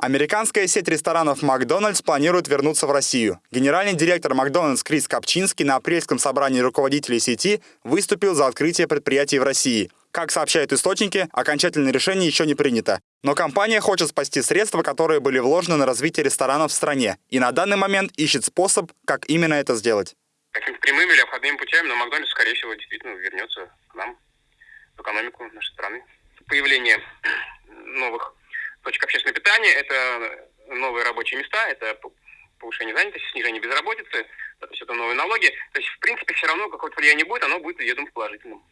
Американская сеть ресторанов «Макдональдс» планирует вернуться в Россию. Генеральный директор «Макдональдс» Крис Капчинский на апрельском собрании руководителей сети выступил за открытие предприятий в России. Как сообщают источники, окончательное решение еще не принято. Но компания хочет спасти средства, которые были вложены на развитие ресторанов в стране. И на данный момент ищет способ, как именно это сделать. Какими-то прямыми или обходными путями, но Макдональдс, скорее всего, действительно вернется к нам, в экономику нашей страны. Появление питания, это новые рабочие места, это повышение занятости, снижение безработицы, то есть это новые налоги. То есть, в принципе, все равно какое-то влияние будет, оно будет, я думаю, положительным.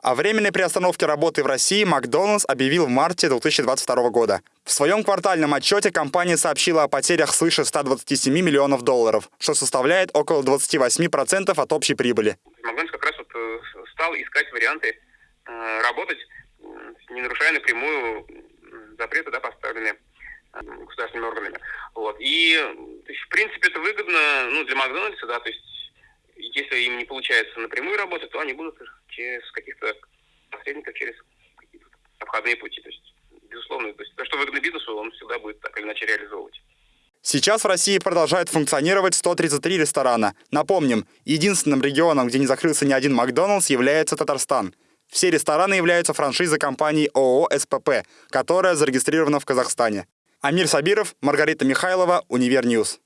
О временной приостановке работы в России Макдональдс объявил в марте 2022 года. В своем квартальном отчете компания сообщила о потерях свыше 127 миллионов долларов, что составляет около 28% от общей прибыли. Макдональдс как раз вот э, стал искать варианты э, работать, не нарушая напрямую запреты, да, поставленные государственными органами. Вот. И, то есть, в принципе, это выгодно ну, для Макдональдса, да, то есть если им не получается напрямую работать, то они будут через каких-то посредников, через какие-то обходные пути. То есть, безусловно, то, есть, то, что выгодно бизнесу, он всегда будет так или иначе реализовывать. Сейчас в России продолжают функционировать 133 ресторана. Напомним, единственным регионом, где не закрылся ни один Макдоналдс, является Татарстан. Все рестораны являются франшизой компании ООО «СПП», которая зарегистрирована в Казахстане. Амир Сабиров, Маргарита Михайлова, Univer News.